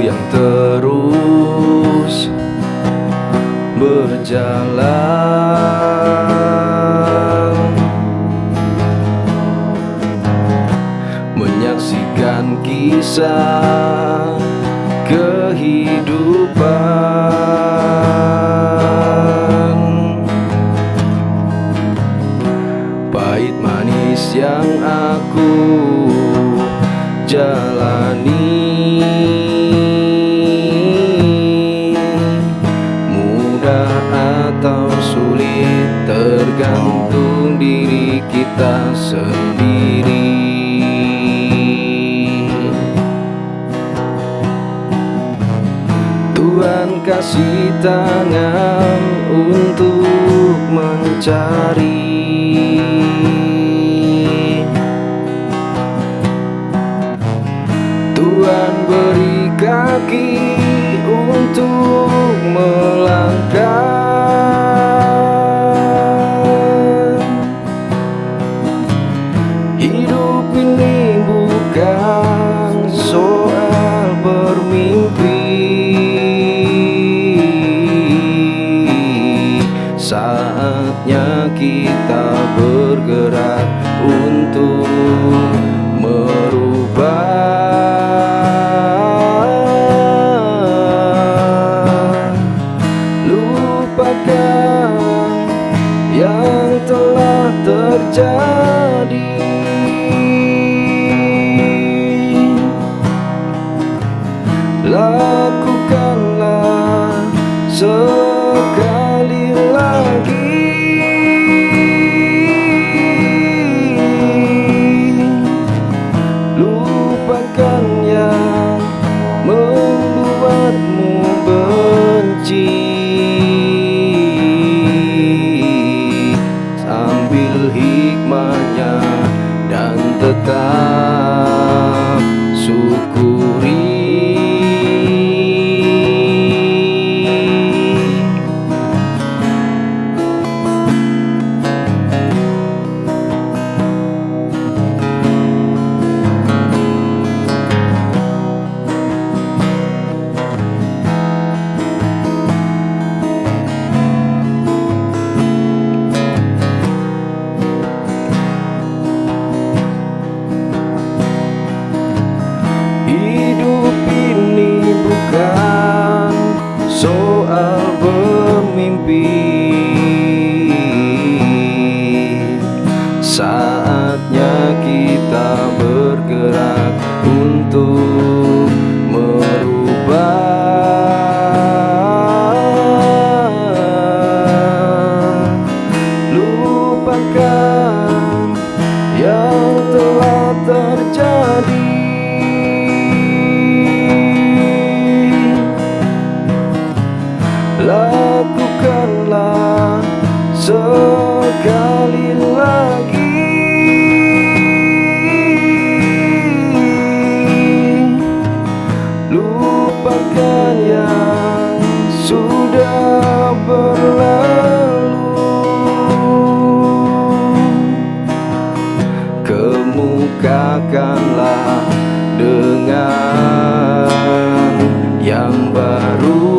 yang terus berjalan. Menyaksikan kisah kita sendiri. Tuhan kasih tangan untuk mencari. Tuhan beri kaki untuk melangkah bermimpi. Saatnya kita bergerak untuk merubah. Lupakan yang telah terjadi membuatmu benci. Ambil hikmahnya dan tetap syukuri Lupakan yang telah terjadi. Lakukanlah sekali lagi. Lupakan yang sudah Kemukakanlah dengan yang baru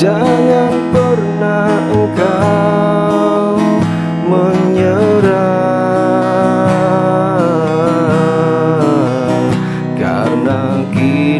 Jangan pernah engkau menyerah. Karena kita